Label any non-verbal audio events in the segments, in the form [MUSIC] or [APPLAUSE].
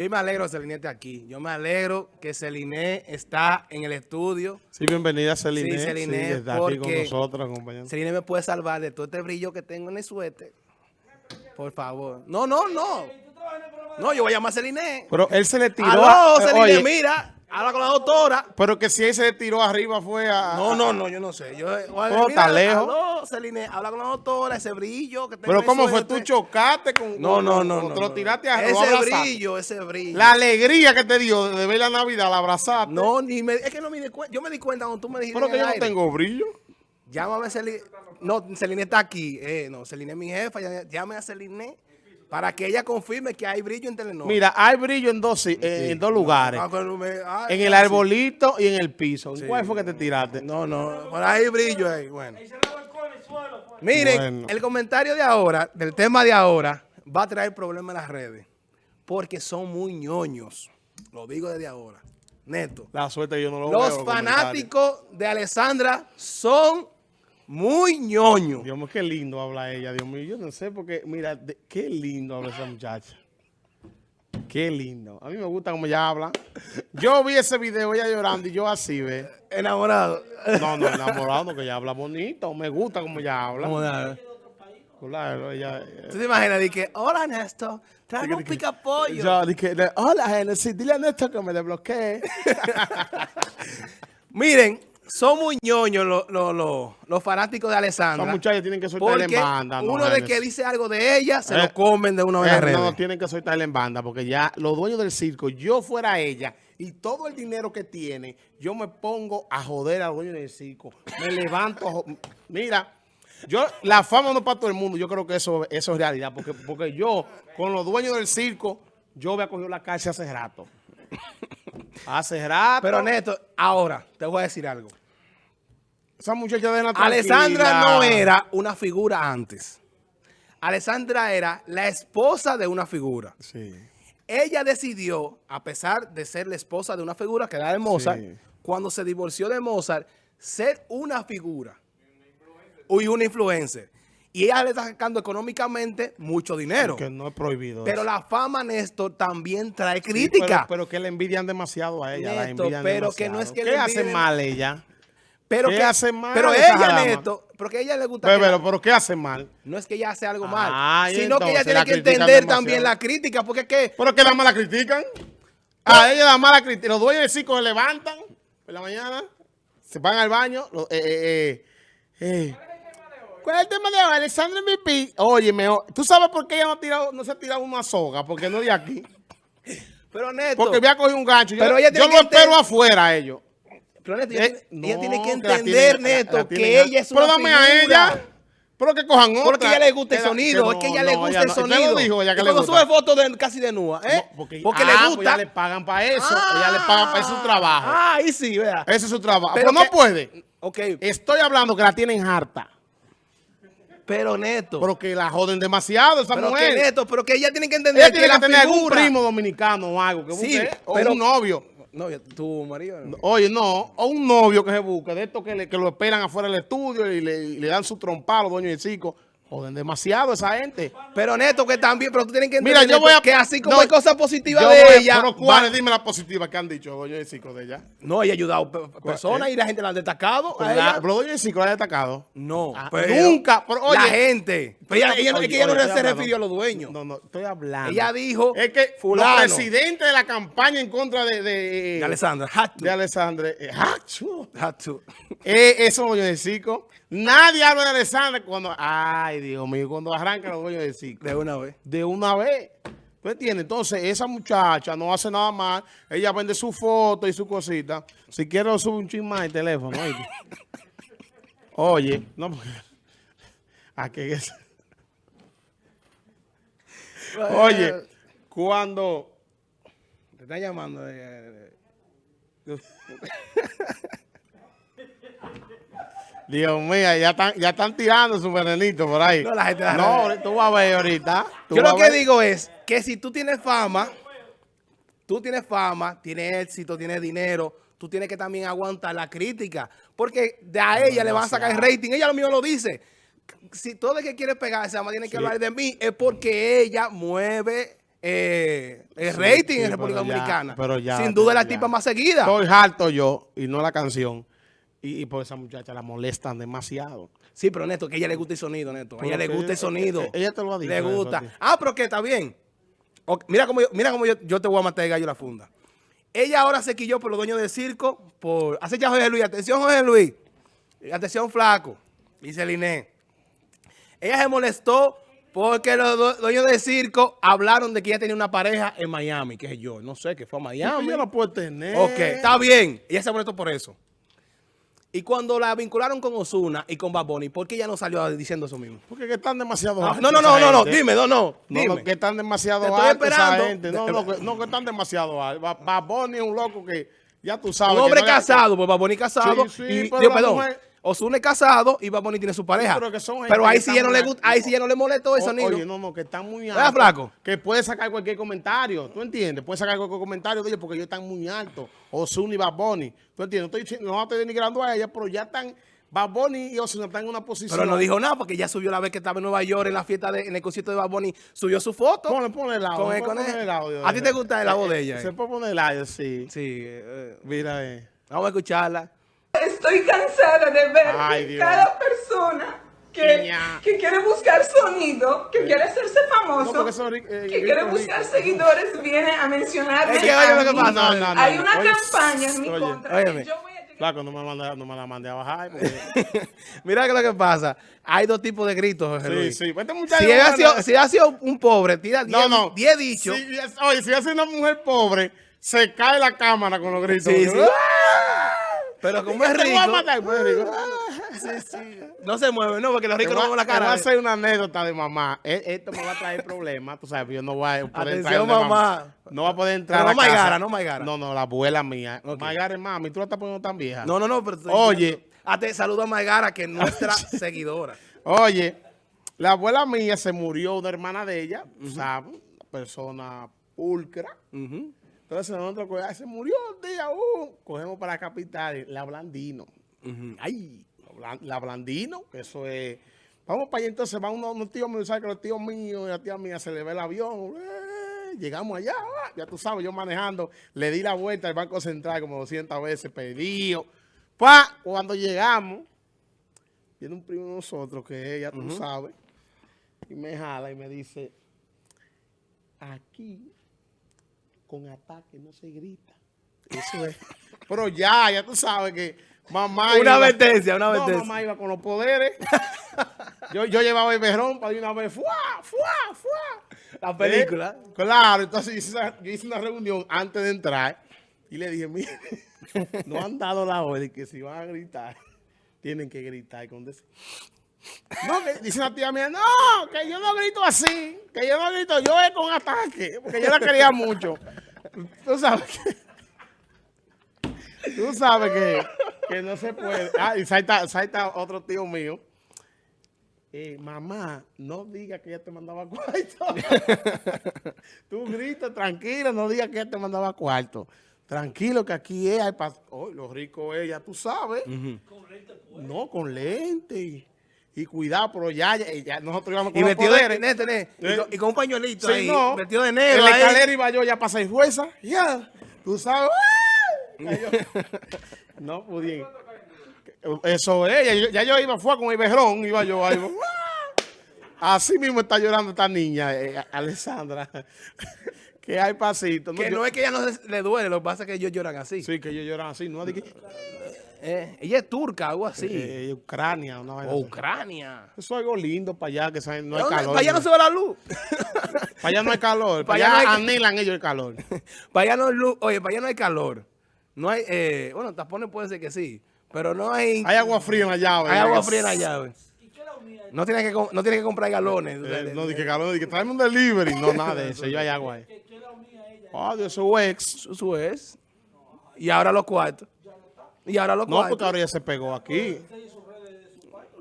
Yo me alegro que Celine esté aquí. Yo me alegro que Celine está en el estudio. Sí, bienvenida Celine. Sí, Celine, sí, está aquí con nosotros, acompañando. Celine me puede salvar de todo este brillo que tengo en el suéter. Por favor. No, no, no. No, yo voy a llamar a Celine. Pero él se le tiró. Aló, a, Celine, oye, mira. Habla con la doctora. pero que si él se tiró arriba fue a... No, no, no, yo no sé. Yo, Oh, está lejos. Celine, habla con la doctora, ese brillo que tengo Pero ¿cómo fue? ¿Tú chocaste con...? No, no, no. no, te lo no. tiraste a Ese brillo, ese brillo. La alegría que te dio de ver la Navidad, la abrazaste. No, ni me, es que no me di cuenta. Yo me di cuenta cuando tú me dijiste. Pero que yo no tengo brillo. Llámame a Celine. No, Celine está aquí. Eh, no, Celine es mi jefa. Llame a Celine para que ella confirme que hay brillo en Telenor. Mira, hay brillo en dos, si- en, en dos lugares. Ah, me- ah, En el arbolito y en el piso. ¿En ¿Cuál fue que te tiraste? No, no, por ahí hay brillo ahí. Bueno. Miren, Bueno. el comentario de ahora, del tema de ahora, va a traer problemas en las redes. Porque son muy ñoños. Lo digo desde ahora. Neto. La suerte yo no lo veo. Los fanáticos de Alessandra son muy ñoños. Dios mío, qué lindo habla ella, Dios mío. Yo no sé porque, mira, de- qué lindo habla esa muchacha. Qué lindo. A mí me gusta cómo ella habla. Yo vi ese video, ella llorando y yo así, ve. Enamorado. No, no, enamorado, no, que ella habla bonito. Me gusta cómo ella habla. Enamorado. Claro, ella... eh, ¿Tú te imaginas? Di que, hola Néstor, traigo un pica pollo. Yo dije, hola, Genesis, dile a Néstor que me desbloquee. [LAUGHS] Miren, son muy ñoños los, los, los, los fanáticos de Alessandra. Los muchachos tienen que soltarle Porque en banda. no, uno de que dice algo de ella, se Eh, lo comen de una vez Eh, no, tienen que soltarle en banda porque ya los dueños del circo, yo fuera ella y todo el dinero que tiene, yo me pongo a joder a los dueños del circo. Me levanto. Mira, yo la fama no es para todo el mundo. Yo creo que eso, eso es realidad porque, porque yo con los dueños del circo, yo había cogido la cárcel hace rato. [LAUGHS] Hace rato. Pero Néstor, ahora, te voy a decir algo. Esa muchacha de la Alessandra no era una figura antes. Alessandra era la esposa de una figura. Sí. Ella decidió, a pesar de ser la esposa de una figura que era de Mozart, Sí. cuando se divorció de Mozart, ser una figura y una influencer. Y ella le está sacando económicamente mucho dinero. Que no es prohibido. Pero eso. la fama, Néstor, también trae Sí, crítica. Pero, pero que le envidian demasiado a ella. la Néstor, envidian pero que no es que ¿Qué le hace envidien- mal ella? Pero ¿Qué que- hace mal Pero ella? Néstor, porque a ella le gusta... Pero, que la- pero, pero ¿qué hace mal? no es que ella hace algo mal, Ah, sino que ella tiene que entender demasiado. también la crítica, porque es que... ¿Pero que la mala critican? A ella la mala critican. Los dueños del circo se levantan por la mañana, se van al baño. lo- eh, eh, eh, eh. ¿Cuál es el tema de hoy? Alexandra MVP. Oye, ¿tú sabes por qué ella no, ha tirado, no se ha tirado una soga? Porque no de aquí. [LAUGHS] Pero Néstor, Porque había cogido un gancho. Yo, Pero ella yo lo que espero afuera a ellos. Pero Eh, tiene- ella no, tiene que entender, la- la que tienen a- ella es Pero una dame a figura. ella. Pero que cojan otra. Porque a ella le gusta el sonido, que es que no, ella le no, gusta ella el no. sonido. Usted lo dijo, ella que Y le cuando gusta. sube fotos de casi de nua, ¿eh? No, porque, porque ah, le pues gusta. ella le pagan para eso. ella le pagan para eso su trabajo. Ah, ahí sí, vea. Ese es su trabajo. Pero Pero no puede. Ok, Estoy hablando que la tienen harta. pero Neto. Pero que la joden demasiado esa pero que mujer. Neto, pero que ella tiene que entender Ella que tiene que la tener algún figura- primo dominicano o algo que Sí, busque. O pero- un novio. No, tu marido. no. Oye, no. O un novio que se busque. De estos que, le- que lo esperan afuera del estudio y le, y le dan su trompa a los dueños del circo. Joden demasiado esa gente. Pero Neto, que también, pero tú tienes que Mira, entender yo voy a- que así como no, hay cosas positivas de a- ella. Pero cuáles, dime las positivas que han dicho los dueños del circo de ella. No, ella ha ayudado personas y la gente la han destacado. a Pero ella. la- pero los dueños del circo la han destacado. No, Ah, pero nunca, pero oye. la gente. Pero ella, ella no- es que ella no Oye, se refirió a los dueños. No, no, estoy hablando. Ella dijo, Es que fulano. los presidentes de la campaña en contra de, de, De Alessandra, de Alessandra, eh, ¡achu! Had to. Eh, esos dueños circo. Nadie habla de Alessandra cuando, ay, Dios mío, cuando arrancan los dueños del circo. De una vez. De una vez. ¿Tú entiendes? Entonces, esa muchacha no hace nada mal. Ella vende su foto y su cosita. Si quiero, sube un chisme más el teléfono. ¿oíste? [LAUGHS] Oye, no, porque... [LAUGHS] ¿A qué es? Oye, cuando... Te está llamando. eh, [LAUGHS] eh, Dios mío, ya están, ya están tirando su venenito por ahí. No, la gente No, tú vas a ver ahorita. Yo lo que digo es que si tú tienes fama, tú tienes fama, tienes éxito, tienes dinero, tú tienes que también aguantar la crítica. Porque de a ella le van a sacar el rating. Ella lo mismo lo dice. Si todo el que quiere pegarse, además tiene que hablar de mí, es porque ella mueve eh, el rating sí, en República pero Dominicana. pero ya, Sin duda es la ya. tipa más seguida. Estoy harto yo, y no la canción. Y, y por esa muchacha la molestan demasiado. Sí, pero Neto, que a ella le gusta el sonido, Neto. A ella Pero le gusta el sonido. ella- ella te lo ha dicho Le gusta. Ah, pero que está bien. Mira cómo, yo, mira cómo yo, yo te voy a matar el gallo la funda. Ella ahora se quilló por los dueños del circo. por Hace ya Jorge Luis. Atención, Jorge Luis. Atención, flaco. Dice Liné. Ella se molestó porque los due- dueños del circo hablaron de que ella tenía una pareja en Miami, que es yo. No sé, que fue a Miami. Ella no puede tener. Ok, está bien. Ella se molestó por eso. Y cuando la vincularon con Osuna y con Bad Bunny, ¿por qué ella no salió diciendo eso mismo? Porque que están demasiado Ah, altos no, no, no, no, no, dime, no, no, No, dime. no, que están demasiado Te estoy altos esa esperando. gente. No, no, que, no, que están demasiado altos. Ba- Bad Bunny es un loco que ya tú sabes. Un hombre no casado, pues Bad Bunny casado. Sí, sí, y, pero digo, perdón, mujer- Osuna es casado y Bad Bunny tiene su pareja. pero que son gente Pero ahí sí ya no le gusta, ahí sí ya no le molestó el sonido. Oye, no, no, que están muy ¿Verdad, altos. flaco? Que puede sacar cualquier comentario. ¿Tú entiendes? Puede sacar cualquier comentario de ellos porque ellos están muy altos. Ozuna y Bad Bunny. ¿Tú entiendes? No estoy no estoy denigrando a ella, pero ya están. Bad Bunny y Ozuna están en una posición. Pero no dijo nada porque ya subió la vez que estaba en Nueva York en la fiesta, de, en el concierto de Bad Bunny, subió su foto. Ponle, ponle el audio. Con con el- el audio. ¿A ti te gusta el audio de ella, Se eh? puede poner el audio, sí. Sí, eh, Mira, eh. vamos a escucharla. Estoy cansada de ver Ay, que Dios. cada persona que, que quiere buscar sonido, que quiere hacerse famoso, No, eh, que quiere rico, buscar rico. seguidores, viene a mencionarme. Es que a oye lo que mí. pasa. No, no, no, Hay una Oye, campaña en mi oye, contra. que yo voy a llegar- Flaco, no me, manda, no me la mandé a bajar. porque- [LAUGHS] Mira que lo que pasa. Hay dos tipos de gritos, Jorge sí, Luis. sí. Este muchacho Si él ha sido, si ha sido un pobre, tira 10 No, no. 10 dichos. Es- oye, si hace una mujer pobre, se cae la cámara con los gritos. Sí, Porque, sí. ¡ah! Pero como es Te voy a rico, pues, rico. no se mueve, no, porque los ricos no a- mueven la te voy a cara. hacer una anécdota de mamá. E- Esto me va a traer problemas, tú sabes, yo no voy a poder entrar Atención, donde mamá. No va a poder entrar Pero no. Maigara, no Maigara. No, no, la abuela mía. Ok. Maigara es mami, tú la estás poniendo tan vieja. No, no, no, pero Oye. Ah, te saludo a Maigara, que es nuestra [LAUGHS] seguidora. Oye, la abuela mía se murió, una hermana de ella, ¿sabes? Una persona pulcra. Ujú. Entonces nosotros, ay, se murió un día, uh, cogemos para la capital, la Blandino. Ay, La Blan- La Blandino, que eso es... Vamos para allá, entonces van unos, unos tíos míos, ¿sabes? Que los tíos míos y la tía mía se le ve el avión. eh, llegamos allá, ah, ya tú sabes, yo manejando, le di la vuelta al Banco Central como 200 veces, pedido. Pa, cuando llegamos, viene un primo de nosotros, que ella, tú sabes, y me jala y me dice, aquí, con ataque no se grita. Eso es. Pero ya, ya tú sabes que mamá... Una advertencia, una No, advertencia. mamá iba con los poderes. [LAUGHS] yo, yo llevaba el berrón para de una vez, ¡fuá, fuá, fuá! La película. Eh, claro, entonces yo hice, esa- yo hice una reunión antes de entrar y le dije, mire, [LAUGHS] no han dado la orden que si van a gritar, tienen que gritar con des- No, que dice una tía mía, no, que yo no grito así, que yo no grito, yo es con ataque, porque yo la quería mucho. Tú sabes que... Tú sabes que, que no se puede. Ah, y salta, salta otro tío mío. Eh, mamá, no diga que ella te mandaba cuarto. [LAUGHS] Tú gritas tranquilo, no digas que ella te mandaba cuarto. Tranquilo que aquí es, oh, lo rico es, ya tú sabes. No, con lente. Y cuidado, pero ya, ya, ya nosotros íbamos con Y los metido de, poderes. Nete, y, Eh. con, y con un pañuelito Sí, ahí, no. metido de En negro la ahí. escalera iba yo ya para seis fuerzas. Ya, tú sabes. ¡ah! [LAUGHS] No pude. Eso es. Ya, yo- ya yo iba fue con el berrón, iba yo ahí. ¡ah! [LAUGHS] Así mismo está llorando esta niña, eh, Alessandra. [LAUGHS] que hay pasito. Que yo- no es que ella no le duele, lo que pasa es que ellos lloran así. Sí, que ellos lloran así. No, de que, Eh, ella es turca, algo así. eh, Ucrania, una vaina o así. Ucrania. Eso es algo lindo para allá, que saben, no hay calor. Para allá no se ve la luz. [LAUGHS] Para allá no hay calor. Para allá allá no hay- anhelan ellos el calor. [LAUGHS] para allá no hay luz. Oye, para allá no hay calor. No hay, eh, bueno, tapones puede ser que sí, pero no hay, Hay agua fría en la llave. hay agua fría en la llave. No tienes que, no tienes que comprar galones. Eh, no, dije calor, dije tráeme un delivery. No, nada de eso. Yo hay agua ahí. Oh, Dios, su ex. Eso es. Y ahora los cuartos. Y ahora los No, porque ahora ya se pegó aquí.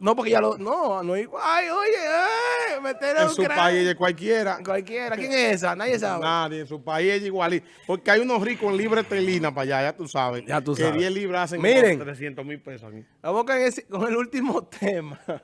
No, porque ya lo. No, no. hay- Ay, oye, ay, meter En su país ella es cualquiera. Cualquiera. ¿Quién es esa? Nadie [LAUGHS] sabe. Nadie, en su país es igualito. Porque hay unos ricos en libre telina para allá, ya tú sabes. Ya tú que sabes. 10 libras hacen Miren. como 300 mil pesos aquí. Vamos con, ese- con el último [LAUGHS] tema.